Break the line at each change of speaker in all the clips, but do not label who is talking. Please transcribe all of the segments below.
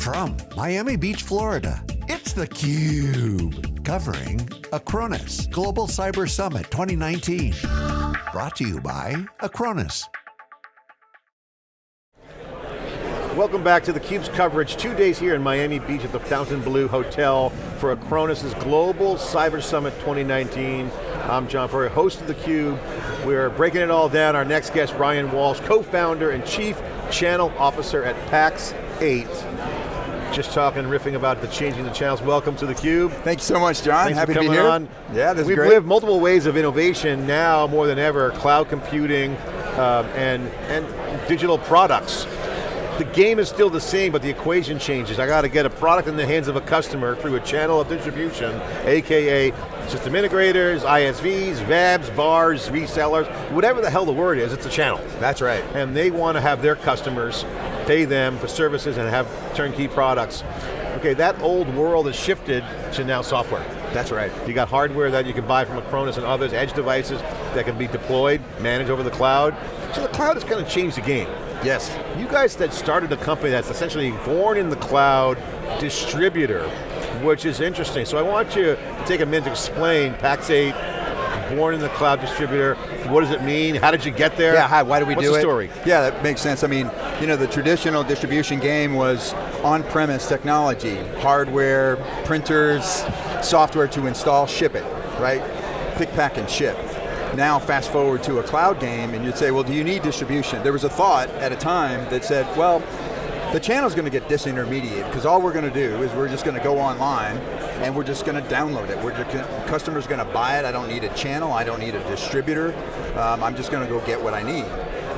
From Miami Beach, Florida, it's theCUBE. Covering Acronis Global Cyber Summit 2019. Brought to you by Acronis.
Welcome back to theCUBE's coverage, two days here in Miami Beach at the Fontainebleau Hotel for Acronis' Global Cyber Summit 2019. I'm John Furrier, host of theCUBE. We're breaking it all down. Our next guest, Ryan Walsh, co-founder and chief channel officer at PAX 8. Just talking, riffing about the changing the channels. Welcome to theCUBE.
Thank you so much, John.
Thanks
Happy
for
to be here.
on.
Yeah, this
We've
great.
lived multiple ways of innovation now more than ever, cloud computing um, and, and digital products. The game is still the same, but the equation changes. I got to get a product in the hands of a customer through a channel of distribution, AKA system integrators, ISVs, VABs, VARs, resellers, whatever the hell the word is, it's a channel.
That's right.
And they want to have their customers pay them for services and have turnkey products. Okay, that old world has shifted to now software.
That's right.
You got hardware that you can buy from Acronis and others, edge devices that can be deployed, managed over the cloud. So the cloud has kind of changed the game.
Yes.
You guys that started a company that's essentially born in the cloud distributor, which is interesting. So I want you to take a minute to explain PAX 8, born in the cloud distributor, what does it mean, how did you get there?
Yeah, hi, why do we
What's
do
the
it?
story?
Yeah, that makes sense. I mean, you know, the traditional distribution game was on-premise technology, hardware, printers, software to install, ship it, right? Pick, pack, and ship. Now fast forward to a cloud game and you'd say, well, do you need distribution? There was a thought at a time that said, well, the channel's going to get disintermediated because all we're going to do is we're just going to go online and we're just going to download it. We're just, gonna- customer's going to buy it. I don't need a channel. I don't need a distributor. Um, I'm just going to go get what I need.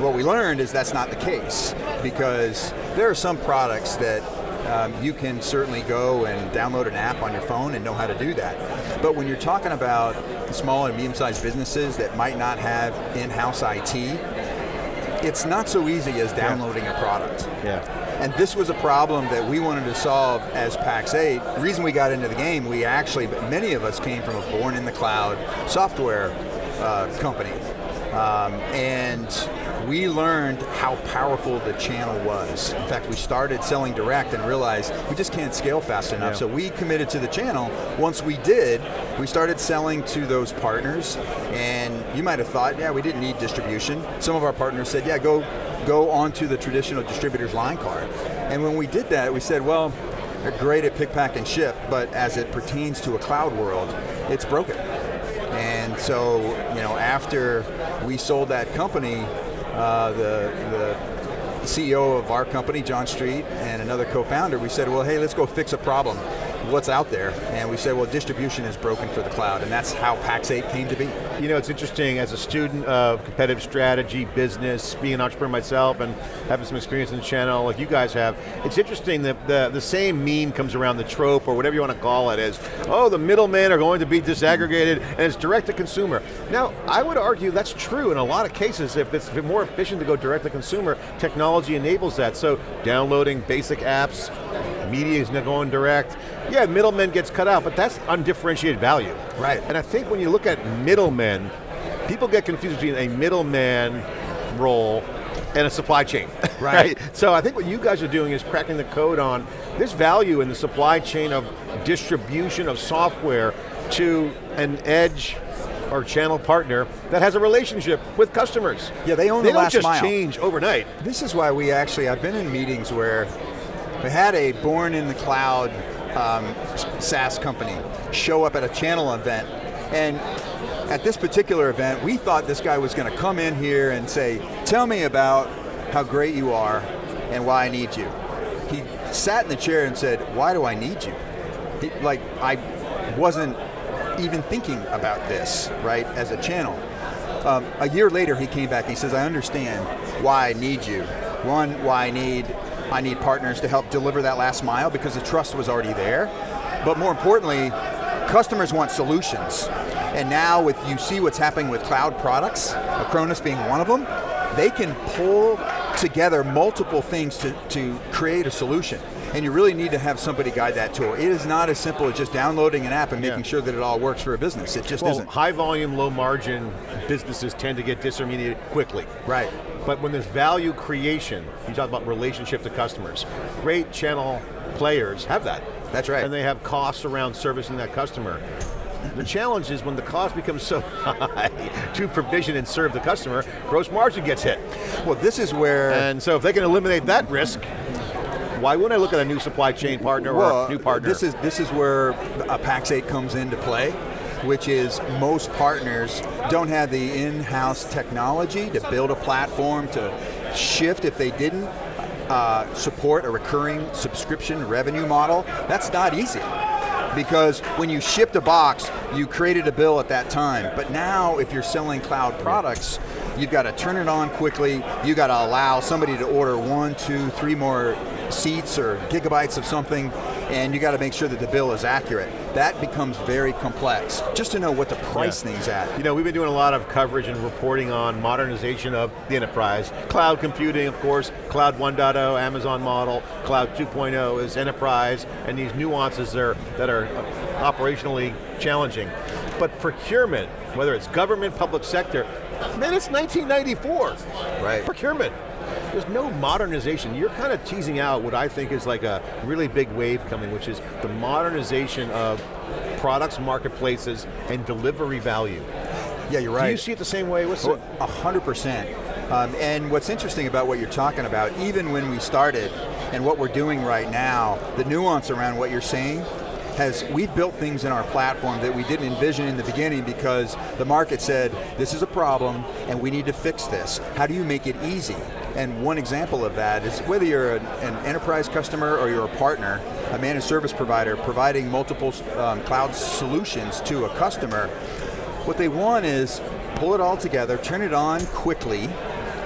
What we learned is that's not the case because there are some products that um, you can certainly go and download an app on your phone and know how to do that. But when you're talking about small and medium-sized businesses that might not have in-house IT, it's not so easy as downloading a product.
Yeah.
And this was a problem that we wanted to solve as PAX 8. The reason we got into the game, we actually, many of us came from a born in the cloud software uh, company. Um, and we learned how powerful the channel was. In fact, we started selling direct and realized we just can't scale fast enough.
Yeah.
So we committed to the channel. Once we did, we started selling to those partners. And you might have thought, yeah, we didn't need distribution. Some of our partners said, yeah, go, go onto the traditional distributor's line card. And when we did that, we said, well, they're great at pick, pack, and ship, but as it pertains to a cloud world, it's broken. And so, you know, after we sold that company, uh, the, the CEO of our company, John Street, and another co-founder, we said, well, hey, let's go fix a problem. What's out there? And we said, well, distribution is broken for the cloud, and that's how PAX 8 came to be.
You know, it's interesting, as a student of competitive strategy, business, being an entrepreneur myself, and having some experience in the channel like you guys have, it's interesting that the, the same meme comes around, the trope, or whatever you want to call it, is, oh, the middlemen are going to be disaggregated, and it's direct to consumer. Now, I would argue that's true in a lot of cases. If it's more efficient to go direct to consumer, technology enables that. So, downloading basic apps, media is not going direct. Yeah, middlemen gets cut out, but that's undifferentiated value.
Right.
And I think when you look at middlemen, people get confused between a middleman role and a supply chain.
Right.
So I think what you guys are doing is cracking the code on this value in the supply chain of distribution of software to an edge or channel partner that has a relationship with customers.
Yeah, they own
they
the
don't just change overnight.
This is why we actually, I've been in meetings where we had a born in the cloud um, SaaS company show up at a channel event and at this particular event, we thought this guy was going to come in here and say, tell me about how great you are and why I need you. He sat in the chair and said, why do I need you? He, like, I wasn't even thinking about this, right, as a channel. Um, a year later, he came back. He says, "I understand why I need you. One, why I need I need partners to help deliver that last mile because the trust was already there. But more importantly, customers want solutions. And now, with you see what's happening with cloud products, Acronis being one of them, they can pull together multiple things to, to create a solution. And you really need to have somebody guide that tool. It is not as simple as just downloading an app and making yeah. sure that it all works for a business. It just
well,
isn't.
high volume, low margin businesses tend to get disintermediated quickly.
Right.
But when there's value creation, you talk about relationship to customers. Great channel players have that.
That's right.
And they have costs around servicing that customer. The challenge is when the cost becomes so high to provision and serve the customer, gross margin gets hit.
Well, this is where...
And so if they can eliminate that risk, why wouldn't I look at a new supply chain partner
well,
or a new partner?
This is, this is where a Pax8 comes into play which is most partners don't have the in-house technology to build a platform to shift if they didn't uh, support a recurring subscription revenue model. That's not easy because when you shipped a box, you created a bill at that time. But now, if you're selling cloud products, you've got to turn it on quickly, you got to allow somebody to order one, two, three more seats or gigabytes of something, and you got to make sure that the bill is accurate. That becomes very complex, just to know what to price yeah. things at.
You know, we've been doing a lot of coverage and reporting on modernization of the enterprise. Cloud computing, of course, Cloud 1.0, Amazon model, Cloud 2.0 is enterprise, and these nuances there that are operationally challenging. But procurement, whether it's government, public sector, man, it's 1994.
Right.
Procurement. There's no modernization. You're kind of teasing out what I think is like a really big wave coming, which is the modernization of products, marketplaces, and delivery value.
Yeah, you're right. Do
you see it the same way? What's
A hundred percent. Um, and what's interesting about what you're talking about, even when we started, and what we're doing right now, the nuance around what you're saying has, we've built things in our platform that we didn't envision in the beginning because the market said, this is a problem and we need to fix this. How do you make it easy? And one example of that is whether you're an, an enterprise customer or you're a partner, a managed service provider providing multiple um, cloud solutions to a customer, what they want is pull it all together, turn it on quickly,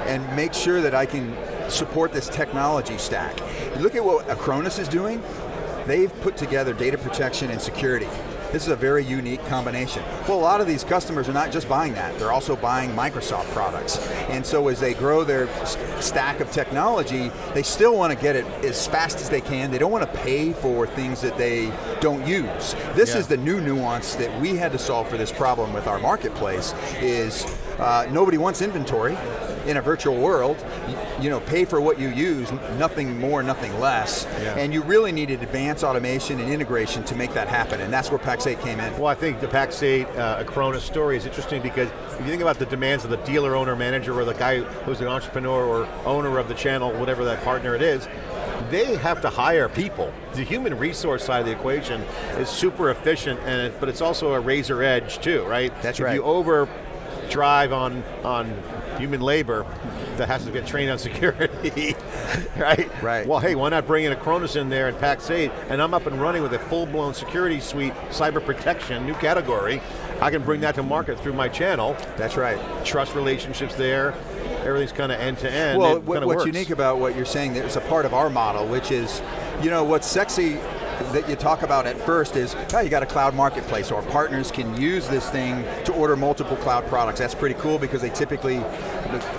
and make sure that I can support this technology stack. You look at what Acronis is doing, they've put together data protection and security. This is a very unique combination. Well, a lot of these customers are not just buying that, they're also buying Microsoft products. And so as they grow their stack of technology, they still want to get it as fast as they can. They don't want to pay for things that they don't use. This yeah. is the new nuance that we had to solve for this problem with our marketplace, is uh, nobody wants inventory in a virtual world, you know, pay for what you use, nothing more, nothing less. Yeah. And you really needed advanced automation and integration to make that happen, and that's where Pax8 came in.
Well, I think the Pax8 uh, Acronis story is interesting because if you think about the demands of the dealer, owner, manager, or the guy who's an entrepreneur or owner of the channel, whatever that partner it is, they have to hire people. The human resource side of the equation is super efficient, and it, but it's also a razor edge too, right?
That's
if
right.
you over drive on, on human labor that has to get trained on security, right?
Right.
Well, hey, why not bring in Acronis in there and Pax8, and I'm up and running with a full-blown security suite, cyber protection, new category. I can bring that to market through my channel.
That's right.
Trust relationships there, everything's kind of end to end.
Well, what's works. unique about what you're saying, it's a part of our model, which is, you know, what's sexy that you talk about at first is, oh, you got a cloud marketplace, or partners can use this thing to order multiple cloud products. That's pretty cool because they typically,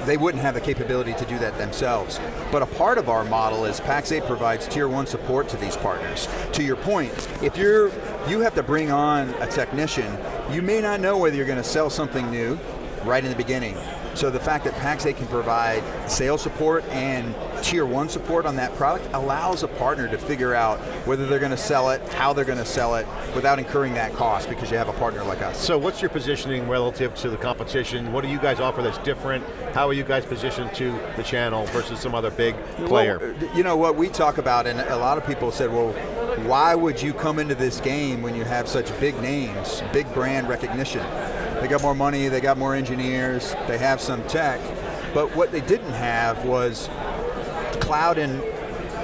they wouldn't have the capability to do that themselves. But a part of our model is Pax8 provides tier one support to these partners. To your point, if you're, you have to bring on a technician, you may not know whether you're going to sell something new right in the beginning. So the fact that Pax8 can provide sales support and tier one support on that product allows a partner to figure out whether they're going to sell it, how they're going to sell it, without incurring that cost because you have a partner like us.
So what's your positioning relative to the competition? What do you guys offer that's different? How are you guys positioned to the channel versus some other big player?
Well, you know what we talk about, and a lot of people said, well, why would you come into this game when you have such big names, big brand recognition? They got more money, they got more engineers, they have some tech, but what they didn't have was cloud in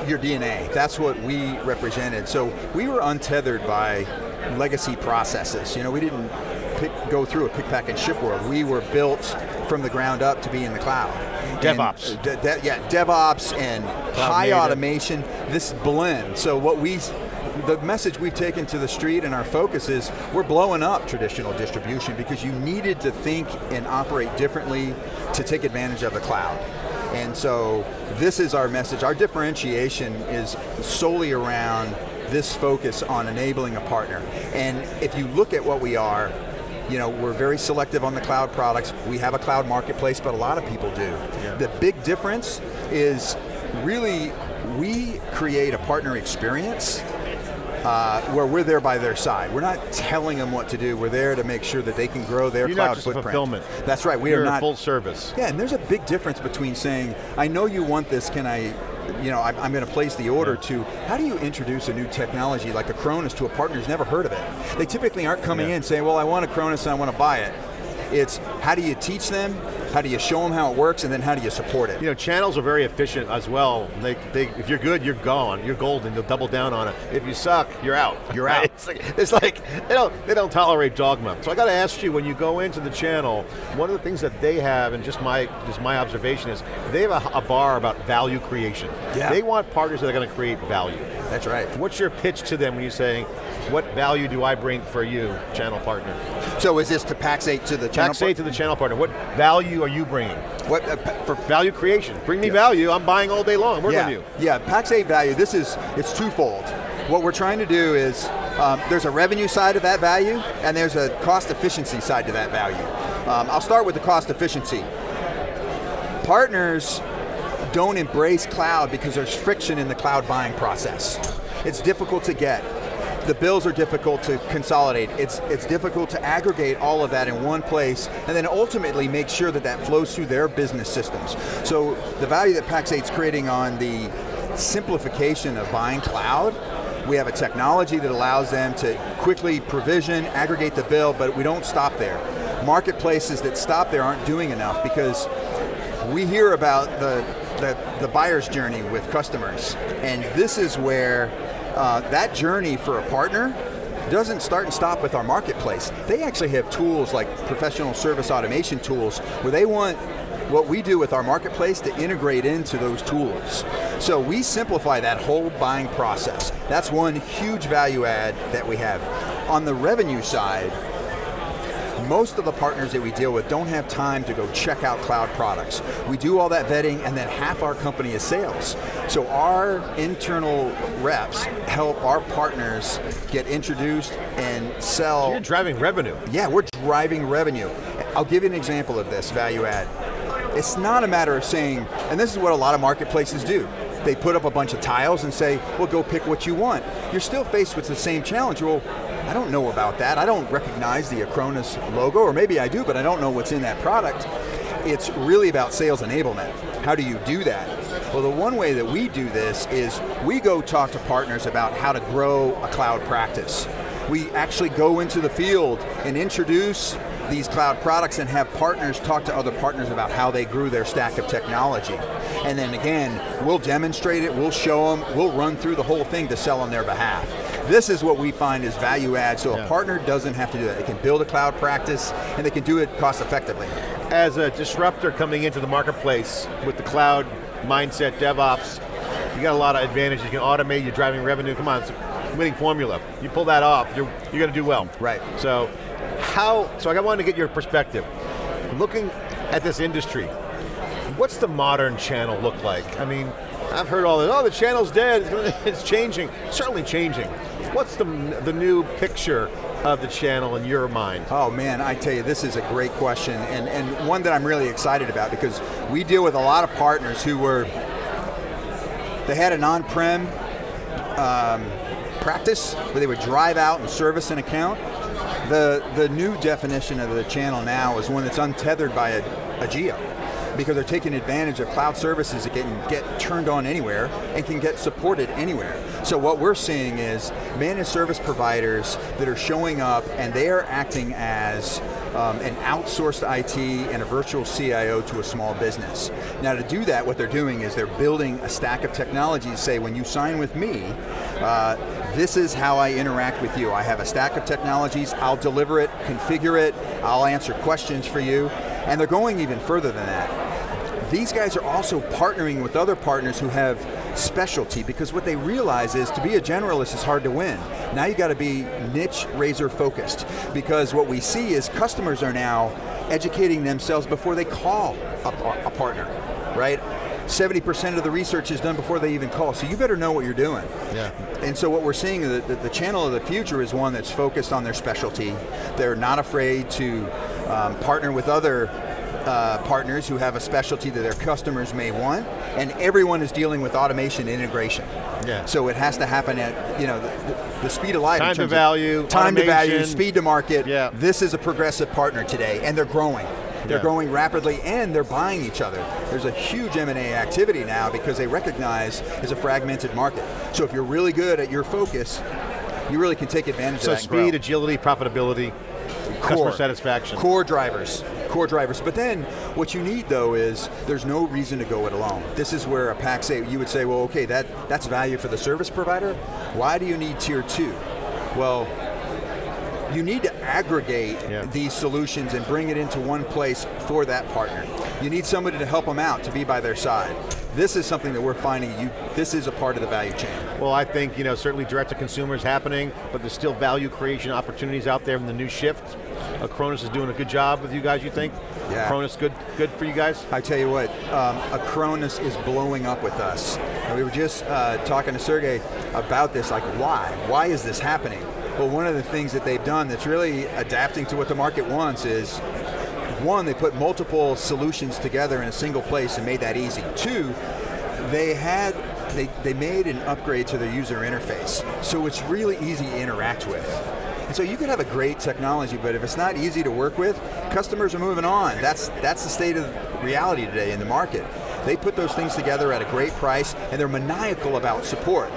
your DNA. That's what we represented. So we were untethered by legacy processes. You know, we didn't pick, go through a pick, pack, and ship world. We were built from the ground up to be in the cloud.
DevOps.
And, uh, de de yeah, DevOps and cloud high native. automation, this blend. So what we the message we've taken to the street and our focus is we're blowing up traditional distribution because you needed to think and operate differently to take advantage of the cloud. And so this is our message. Our differentiation is solely around this focus on enabling a partner. And if you look at what we are, you know, we're very selective on the cloud products. We have a cloud marketplace, but a lot of people do. Yeah. The big difference is really we create a partner experience uh, where we're there by their side. We're not telling them what to do. We're there to make sure that they can grow their
You're
cloud footprint.
fulfillment.
That's right. We
You're
are not
full service.
Yeah, and there's a big difference between saying, "I know you want this. Can I you know, I'm, going to place the order to, how do you introduce a new technology like Acronis to a partner who's never heard of it? They typically aren't coming yeah. in saying, well, I want Acronis and I want to buy it. It's how do you teach them, how do you show them how it works, and then how do you support it?
You know, channels are very efficient as well. They, they, if you're good, you're gone. You're golden. They'll double down on it. If you suck, you're out.
You're out.
It's like, it's like they don't they don't tolerate dogma. So I got to ask you, when you go into the channel, one of the things that they have, and just my just my observation is, they have a, a bar about value creation.
Yeah.
They want partners that are going to create value.
That's right.
What's your pitch to them when you're saying, what value do I bring for you, channel partner?
So is this to Pax8 to the channel
Pax8 to the channel partner. What value are you bringing?
What uh,
For value creation. Bring me yeah. value, I'm buying all day long, working
yeah.
with you.
Yeah, Pax8 value, this is, it's twofold. What we're trying to do is, um, there's a revenue side of that value, and there's a cost efficiency side to that value. Um, I'll start with the cost efficiency. Partners don't embrace cloud because there's friction in the cloud buying process. It's difficult to get the bills are difficult to consolidate. It's, it's difficult to aggregate all of that in one place and then ultimately make sure that that flows through their business systems. So the value that Pax8 is creating on the simplification of buying cloud we have a technology that allows them to quickly provision, aggregate the bill, but we don't stop there. Marketplaces that stop there aren't doing enough because we hear about the, the, the buyer's journey with customers, and this is where uh, that journey for a partner doesn't start and stop with our marketplace. They actually have tools like professional service automation tools where they want what we do with our marketplace to integrate into those tools. So we simplify that whole buying process. That's one huge value add that we have. On the revenue side, most of the partners that we deal with don't have time to go check out cloud products. We do all that vetting and then half our company is sales. So our internal reps help our partners get introduced and sell.
You're driving revenue.
Yeah, we're driving revenue. I'll give you an example of this value add. It's not a matter of saying, and this is what a lot of marketplaces do, they put up a bunch of tiles and say, well go pick what you want. You're still faced with the same challenge. Well, I don't know about that. I don't recognize the Acronis logo, or maybe I do, but I don't know what's in that product. It's really about sales enablement. How do you do that? Well, the one way that we do this is we go talk to partners about how to grow a cloud practice. We actually go into the field and introduce these cloud products and have partners talk to other partners about how they grew their stack of technology. And then again, we'll demonstrate it, we'll show them, we'll run through the whole thing to sell on their behalf. This is what we find is value add, so yeah. a partner doesn't have to do that. They can build a cloud practice, and they can do it cost effectively.
As a disruptor coming into the marketplace with the cloud mindset, DevOps, you got a lot of advantages. You can automate, you're driving revenue, come on, it's a winning formula. You pull that off, you're, you're going to do well.
Right.
So, how, so I wanted to get your perspective. Looking at this industry, what's the modern channel look like? I mean, I've heard all this, oh, the channel's dead, it's changing. Certainly changing. What's the, the new picture of the channel in your mind?
Oh man, I tell you, this is a great question, and, and one that I'm really excited about because we deal with a lot of partners who were, they had an on-prem um, practice where they would drive out and service an account. The, the new definition of the channel now is one that's untethered by a, a geo because they're taking advantage of cloud services that can get turned on anywhere and can get supported anywhere. So what we're seeing is managed service providers that are showing up and they are acting as um, an outsourced IT and a virtual CIO to a small business. Now to do that, what they're doing is they're building a stack of technologies, say when you sign with me, uh, this is how I interact with you. I have a stack of technologies, I'll deliver it, configure it, I'll answer questions for you, and they're going even further than that. These guys are also partnering with other partners who have specialty because what they realize is to be a generalist is hard to win. Now you got to be niche razor focused because what we see is customers are now educating themselves before they call a, a partner, right? 70% of the research is done before they even call, so you better know what you're doing.
Yeah.
And so what we're seeing, the, the, the channel of the future is one that's focused on their specialty. They're not afraid to um, partner with other uh, partners who have a specialty that their customers may want, and everyone is dealing with automation integration.
Yeah.
So it has to happen at you know the, the speed of light. in
Time to value,
time to value, speed to market.
Yeah.
This is a progressive partner today, and they're growing. They're
Yeah.
growing rapidly, and they're buying each other. There's a huge M&A activity now because they recognize it's a fragmented market. So if you're really good at your focus, you really can take advantage
So
of that. grow
speed, agility, profitability, customer satisfaction.
Core drivers, core drivers. But then what you need though is there's no reason to go it alone. This is where a Pax8 you would say, well, okay, that that's value for the service provider. Why do you need tier two? Well, you need to aggregate
Yeah.
these solutions and bring it into one place for that partner. You need somebody to help them out, to be by their side. This is something that we're finding, you, this is a part of the value chain.
Well, I think, you know, certainly direct to consumer is happening, but there's still value creation opportunities out there in the new shift. Uh, Acronis is doing a good job with you guys, you think?
Yeah.
Acronis good, good for you guys?
I tell you what, um, Acronis is blowing up with us. And we were just uh, talking to Sergey about this, like why? Why is this happening? Well, one of the things that they've done that's really adapting to what the market wants is, one, they put multiple solutions together in a single place and made that easy. Two, they had, they, they made an upgrade to their user interface, so it's really easy to interact with. And so you can have a great technology, but if it's not easy to work with, customers are moving on. That's, that's the state of reality today in the market. They put those things together at a great price, and they're maniacal about support.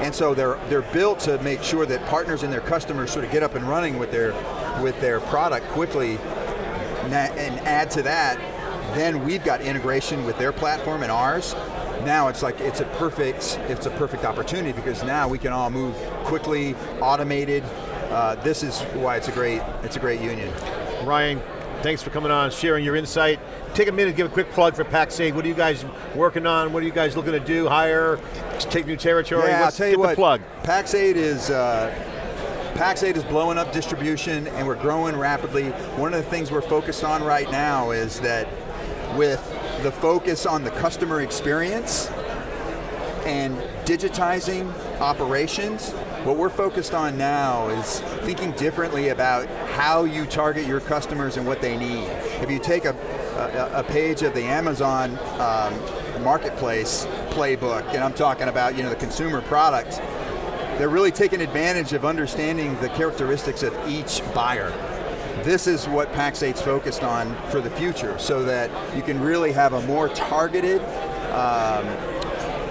And so they're, they're built to make sure that partners and their customers sort of get up and running with their, with their product quickly, and add to that, then we've got integration with their platform and ours. Now it's like, it's a perfect, it's a perfect opportunity because now we can all move quickly, automated. Uh, this is why it's a great, it's a great union.
Ryan, thanks for coming on, sharing your insight. Take a minute, give a quick plug for Pax8. What are you guys working on? What are you guys looking to do? Hire, take new territory?
Yeah, I'll tell you
give
what.
plug.
Pax8 is uh, Pax8 is blowing up distribution, and we're growing rapidly. One of the things we're focused on right now is that with the focus on the customer experience and digitizing operations, what we're focused on now is thinking differently about how you target your customers and what they need. If you take a, a, a page of the Amazon um, marketplace playbook, and I'm talking about you know the consumer product, they're really taking advantage of understanding the characteristics of each buyer. This is what Pax8's focused on for the future, so that you can really have a more targeted um,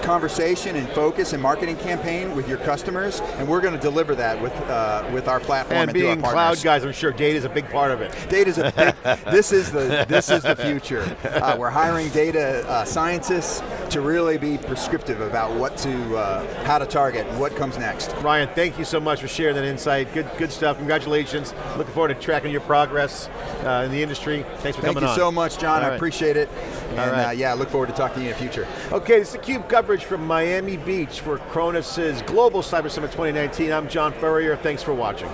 conversation and focus and marketing campaign with your customers, and we're going to deliver that with uh, with our platform
And
and, through our
being cloud guys, I'm sure data is a big part of it.
Data's a big, this is the this is the future. Uh, we're hiring data uh, scientists to really be prescriptive about what to uh, how to target and what comes next.
Ryan, thank you so much for sharing that insight. Good, good stuff. Congratulations. Looking forward to tracking your progress uh, in the industry. Thanks for
Thank
coming on.
Thank you so much, John.
All
I appreciate it. And
All right.
uh, yeah, I look forward to talking to you in the future.
Okay, this is theCUBE coverage from Miami Beach for Acronis's Global Cyber Summit 2019. I'm John Furrier, thanks for watching.